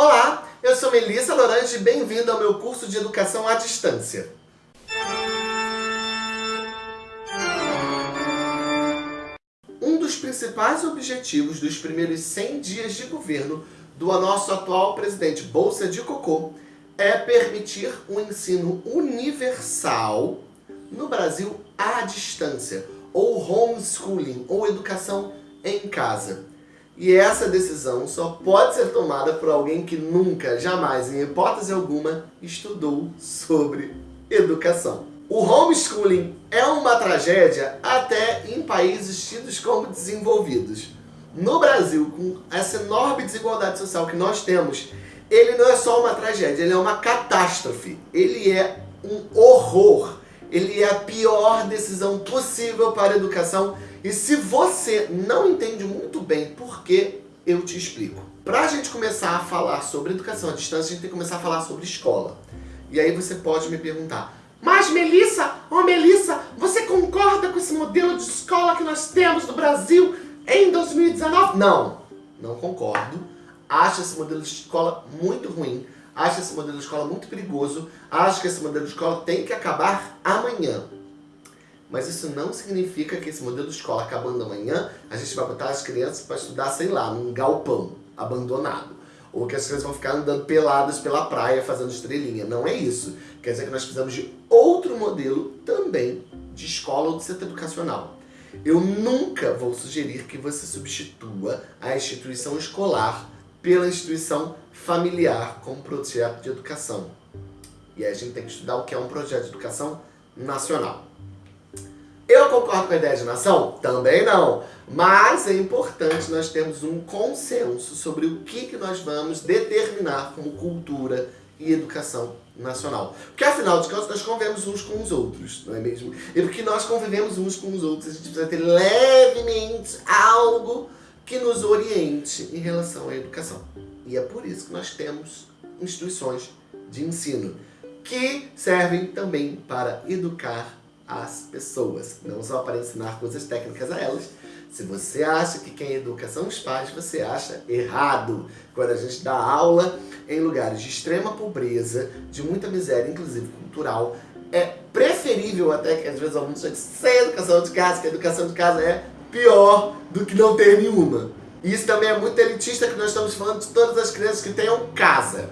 Olá, eu sou Melissa Lorange e bem-vindo ao meu curso de Educação à Distância. Um dos principais objetivos dos primeiros 100 dias de governo do nosso atual presidente Bolsa de Cocô é permitir um ensino universal no Brasil à distância, ou homeschooling, ou educação em casa. E essa decisão só pode ser tomada por alguém que nunca, jamais, em hipótese alguma, estudou sobre educação. O homeschooling é uma tragédia até em países tidos como desenvolvidos. No Brasil, com essa enorme desigualdade social que nós temos, ele não é só uma tragédia, ele é uma catástrofe. Ele é um horror. Ele é a pior decisão possível para a educação e se você não entende muito bem por que, eu te explico. Para a gente começar a falar sobre educação à distância, a gente tem que começar a falar sobre escola. E aí você pode me perguntar, mas Melissa, oh Melissa, você concorda com esse modelo de escola que nós temos no Brasil em 2019? Não, não concordo. Acho esse modelo de escola muito ruim. Acho esse modelo de escola muito perigoso. Acho que esse modelo de escola tem que acabar amanhã. Mas isso não significa que esse modelo de escola acabando amanhã, a gente vai botar as crianças para estudar, sei lá, num galpão abandonado. Ou que as crianças vão ficar andando peladas pela praia fazendo estrelinha. Não é isso. Quer dizer que nós precisamos de outro modelo também de escola ou de centro educacional. Eu nunca vou sugerir que você substitua a instituição escolar pela instituição familiar como projeto de educação. E aí a gente tem que estudar o que é um projeto de educação nacional. Eu concordo com a ideia de nação? Também não. Mas é importante nós termos um consenso sobre o que, que nós vamos determinar como cultura e educação nacional. Porque afinal de contas nós convivemos uns com os outros, não é mesmo? E porque nós convivemos uns com os outros, a gente precisa ter levemente algo que nos oriente em relação à educação. E é por isso que nós temos instituições de ensino que servem também para educar as pessoas, não só para ensinar coisas técnicas a elas. Se você acha que quem educa são os pais, você acha errado. Quando a gente dá aula em lugares de extrema pobreza, de muita miséria, inclusive cultural, é preferível até que às vezes alguns digam sem educação de casa, que a educação de casa é pior do que não ter nenhuma. Isso também é muito elitista, que nós estamos falando de todas as crianças que tenham casa.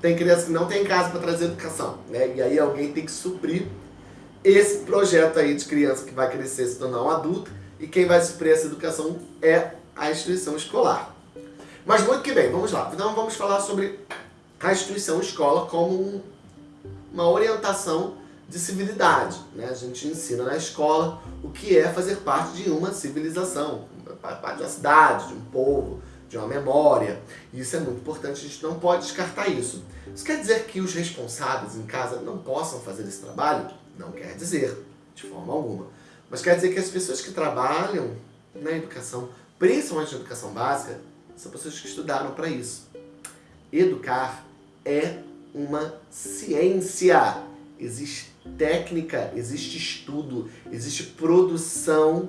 Tem crianças que não têm casa para trazer educação, né? E aí alguém tem que suprir esse projeto aí de criança que vai crescer se tornar um adulto e quem vai suprir essa educação é a instituição escolar. Mas muito que bem, vamos lá. Então vamos falar sobre a instituição escola como um, uma orientação de civilidade. Né? A gente ensina na escola o que é fazer parte de uma civilização, parte de uma cidade, de um povo, de uma memória. Isso é muito importante, a gente não pode descartar isso. Isso quer dizer que os responsáveis em casa não possam fazer esse trabalho? Não quer dizer, de forma alguma. Mas quer dizer que as pessoas que trabalham na educação, principalmente na educação básica, são pessoas que estudaram para isso. Educar é uma ciência. Existe técnica, existe estudo, existe produção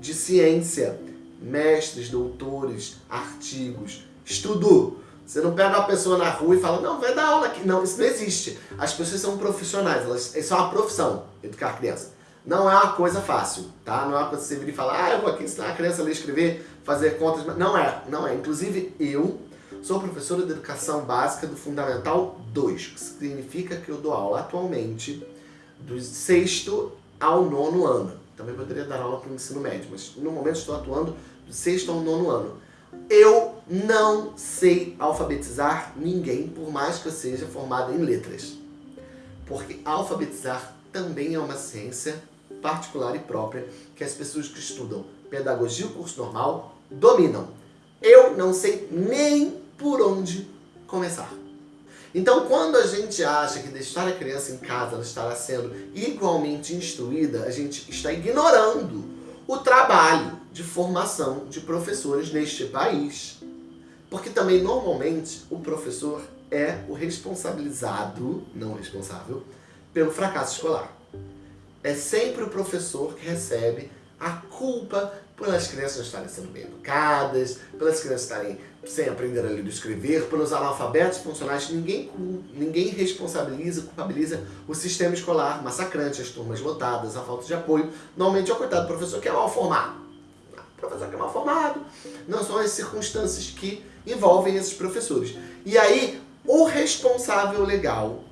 de ciência. Mestres, doutores, artigos, estudo. Você não pega uma pessoa na rua e fala, não, vai dar aula aqui. Não, isso não existe. As pessoas são profissionais, elas, isso é uma profissão, educar criança. Não é uma coisa fácil, tá? Não é uma coisa que você vir e falar, ah, eu vou aqui ensinar a criança a ler, escrever, fazer contas. Não é, não é. Inclusive, eu sou professora de Educação Básica do Fundamental 2, que significa que eu dou aula atualmente do sexto ao nono ano. Também poderia dar aula para o ensino médio, mas no momento estou atuando do sexto ao nono ano. Eu não sei alfabetizar ninguém, por mais que eu seja formado em letras. Porque alfabetizar também é uma ciência particular e própria que as pessoas que estudam pedagogia ou curso normal dominam. Eu não sei nem por onde começar. Então, quando a gente acha que deixar a criança em casa ela estará sendo igualmente instruída, a gente está ignorando o trabalho de formação de professores neste país. Porque também, normalmente, o professor é o responsabilizado, não responsável, pelo fracasso escolar. É sempre o professor que recebe a culpa pelas crianças não estarem sendo bem educadas, pelas crianças estarem sem aprender a ler e escrever, pelos analfabetos funcionais, ninguém, ninguém responsabiliza, culpabiliza o sistema escolar massacrante, as turmas lotadas, a falta de apoio. Normalmente é o coitado do professor que é mal formado. O professor que é mal formado. Não são as circunstâncias que envolvem esses professores. E aí, o responsável legal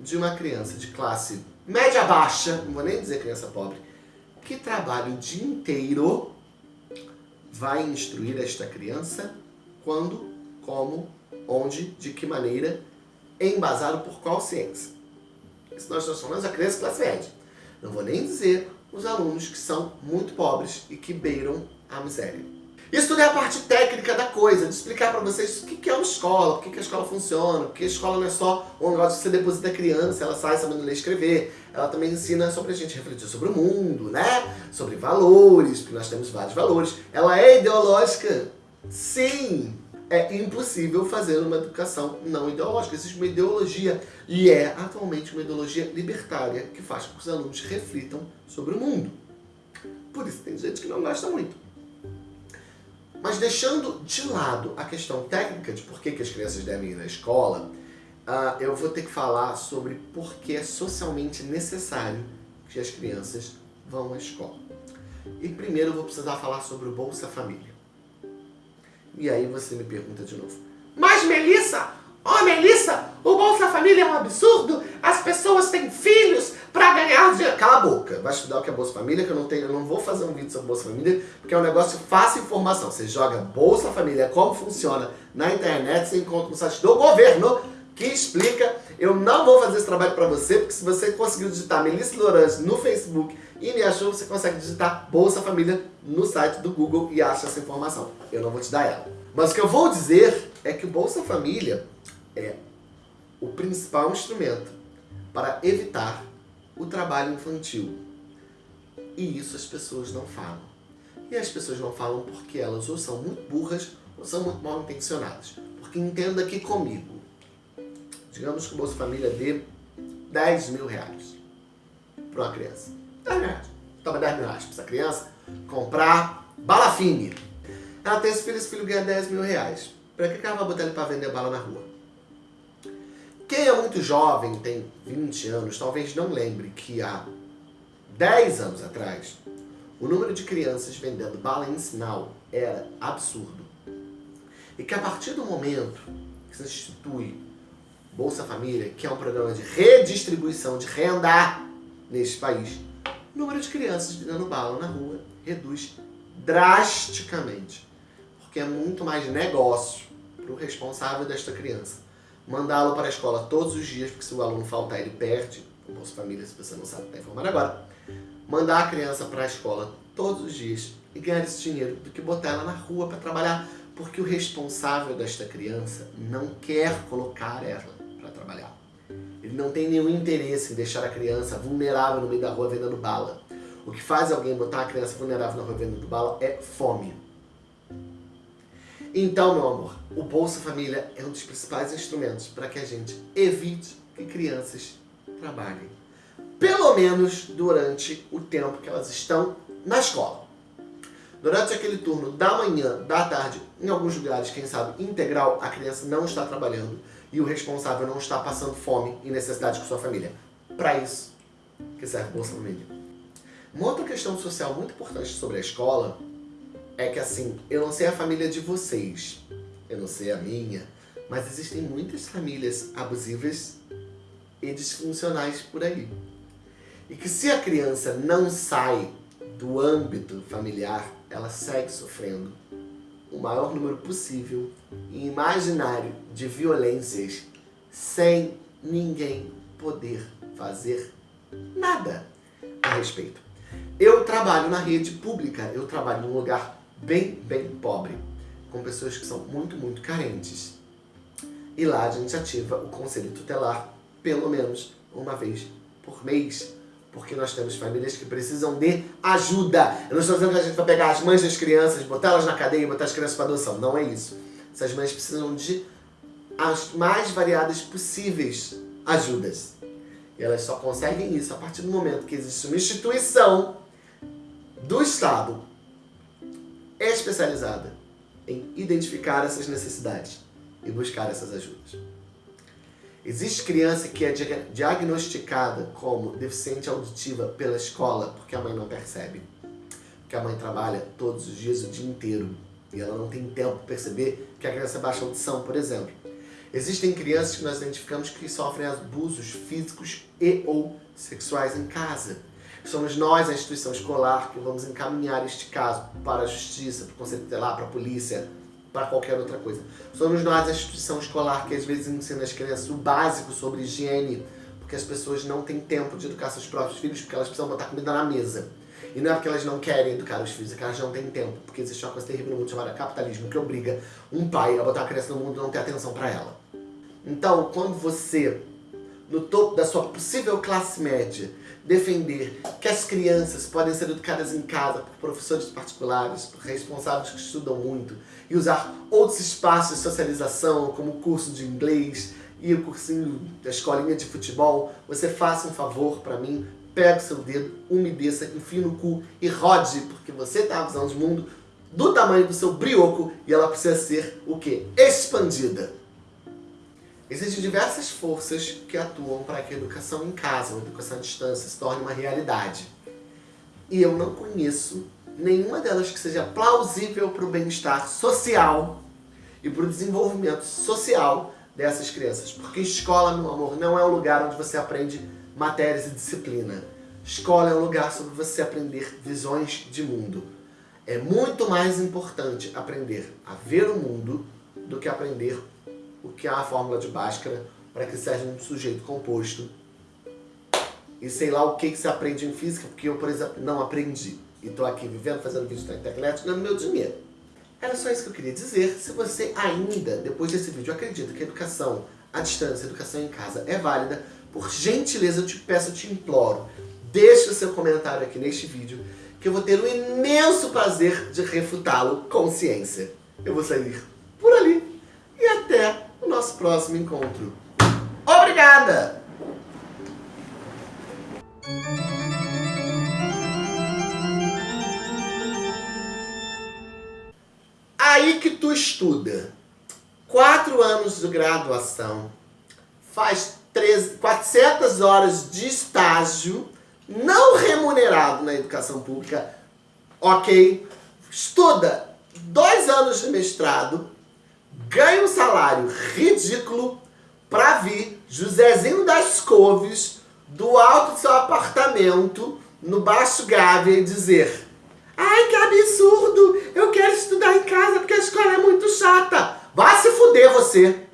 de uma criança de classe média baixa, não vou nem dizer criança pobre, que trabalha o dia inteiro, vai instruir esta criança quando, como, onde, de que maneira, embasado por qual ciência. Isso nós estamos falando da criança classe média. Não vou nem dizer os alunos que são muito pobres e que beiram a miséria. Isso tudo é a parte técnica da coisa, de explicar para vocês o que é uma escola, por que a escola funciona, porque a escola não é só um negócio que você deposita a criança, ela sai sabendo ler e escrever, ela também ensina sobre a gente refletir sobre o mundo, né? Sobre valores, porque nós temos vários valores. Ela é ideológica? Sim! é impossível fazer uma educação não ideológica. Existe uma ideologia, e é atualmente uma ideologia libertária, que faz com que os alunos reflitam sobre o mundo. Por isso tem gente que não gosta muito. Mas deixando de lado a questão técnica de por que, que as crianças devem ir na escola, uh, eu vou ter que falar sobre por que é socialmente necessário que as crianças vão à escola. E primeiro eu vou precisar falar sobre o Bolsa Família. E aí você me pergunta de novo. Mas Melissa, ó oh, Melissa, o Bolsa Família é um absurdo, as pessoas têm filhos para ganhar dinheiro. Cala a boca, vai estudar o que é Bolsa Família, que eu não tenho, eu não vou fazer um vídeo sobre Bolsa Família, porque é um negócio fácil informação. Você joga Bolsa Família, como funciona na internet, você encontra no site do governo, que explica. Eu não vou fazer esse trabalho para você, porque se você conseguiu digitar Melissa Lourange no Facebook e me achou, você consegue digitar Bolsa Família no site do Google e acha essa informação. Eu não vou te dar ela. Mas o que eu vou dizer é que o Bolsa Família é o principal instrumento para evitar o trabalho infantil. E isso as pessoas não falam. E as pessoas não falam porque elas ou são muito burras ou são muito mal intencionadas. Porque entenda aqui comigo. Digamos que o Bolsa Família dê 10 mil reais para uma criança. 10 mil reais. Toma 10 mil reais para essa criança comprar bala fine. Ela tem esse filho, esse filho ganha 10 mil reais. Para que ela vai botar ele para vender bala na rua? Quem é muito jovem, tem 20 anos, talvez não lembre que há 10 anos atrás, o número de crianças vendendo bala em sinal era absurdo. E que a partir do momento que se institui Bolsa Família, que é um programa de redistribuição de renda neste país, o número de crianças vendendo bala na rua reduz drasticamente. Porque é muito mais negócio para o responsável desta criança mandá-lo para a escola todos os dias, porque se o aluno faltar ele perde, o Bolsa Família, se você não sabe, está informado agora, mandar a criança para a escola todos os dias e ganhar esse dinheiro do que botar ela na rua para trabalhar, porque o responsável desta criança não quer colocar ela para trabalhar. Ele não tem nenhum interesse em deixar a criança vulnerável no meio da rua vendendo bala. O que faz alguém botar a criança vulnerável na rua vendendo bala é fome. Então, meu amor, o Bolsa Família é um dos principais instrumentos para que a gente evite que crianças trabalhem. Pelo menos durante o tempo que elas estão na escola. Durante aquele turno da manhã, da tarde, em alguns lugares, quem sabe, integral, a criança não está trabalhando e o responsável não está passando fome e necessidade com sua família. Para isso que serve Bolsa Família. Uma outra questão social muito importante sobre a escola é que assim, eu não sei a família de vocês, eu não sei a minha, mas existem muitas famílias abusivas e disfuncionais por aí. E que se a criança não sai do âmbito familiar, ela segue sofrendo o maior número possível e imaginário de violências sem ninguém poder fazer nada a respeito. Eu trabalho na rede pública, eu trabalho num lugar bem, bem pobre, com pessoas que são muito, muito carentes. E lá a gente ativa o conselho tutelar pelo menos uma vez por mês, porque nós temos famílias que precisam de ajuda. Eu não estou dizendo que a gente vai pegar as mães das crianças, botar elas na cadeia e botar as crianças para adoção. Não é isso. Essas mães precisam de as mais variadas possíveis ajudas. E elas só conseguem isso a partir do momento que existe uma instituição do Estado especializada em identificar essas necessidades e buscar essas ajudas. Existe criança que é diagnosticada como deficiente auditiva pela escola porque a mãe não percebe. Porque a mãe trabalha todos os dias, o dia inteiro, e ela não tem tempo para perceber que a criança baixa audição, por exemplo. Existem crianças que nós identificamos que sofrem abusos físicos e ou sexuais em casa. Somos nós, a instituição escolar, que vamos encaminhar este caso para a justiça, para o conselho tutelar, para a polícia, para qualquer outra coisa. Somos nós, a instituição escolar, que às vezes ensina as crianças o básico sobre higiene, porque as pessoas não têm tempo de educar seus próprios filhos, porque elas precisam botar comida na mesa. E não é porque elas não querem educar os filhos, é que elas não têm tempo. Porque existe uma coisa terrível no mundo chamada capitalismo, que obriga um pai a botar a criança no mundo e não ter atenção para ela. Então, quando você, no topo da sua possível classe média, defender que as crianças podem ser educadas em casa por professores particulares, por responsáveis que estudam muito, e usar outros espaços de socialização, como o curso de inglês e o cursinho da escolinha de futebol, você faça um favor para mim, pega o seu dedo, umedeça, enfia no cu e rode, porque você tem a visão de mundo do tamanho do seu brioco e ela precisa ser o quê? Expandida. Existem diversas forças que atuam para que a educação em casa, a educação à distância, se torne uma realidade. E eu não conheço nenhuma delas que seja plausível para o bem-estar social e para o desenvolvimento social dessas crianças. Porque escola, meu amor, não é um lugar onde você aprende matérias e disciplina. Escola é um lugar sobre você aprender visões de mundo. É muito mais importante aprender a ver o mundo do que aprender o que é a fórmula de Bhaskara para que seja um sujeito composto. E sei lá o que, que se aprende em física, porque eu, por exemplo, não aprendi. E estou aqui vivendo, fazendo vídeo na internet, ganhando meu dinheiro. Era só isso que eu queria dizer. Se você ainda, depois desse vídeo, acredita que a educação à distância, a educação em casa é válida, por gentileza eu te peço, eu te imploro, deixe o seu comentário aqui neste vídeo, que eu vou ter o imenso prazer de refutá-lo com ciência. Eu vou sair nosso próximo encontro. Obrigada! Aí que tu estuda, quatro anos de graduação, faz 13, 400 horas de estágio não remunerado na educação pública, ok? Estuda dois anos de mestrado, ganha um salário ridículo para vir Josézinho das Couves do alto do seu apartamento no Baixo Gávea e dizer Ai, que absurdo! Eu quero estudar em casa porque a escola é muito chata. Vá se fuder você!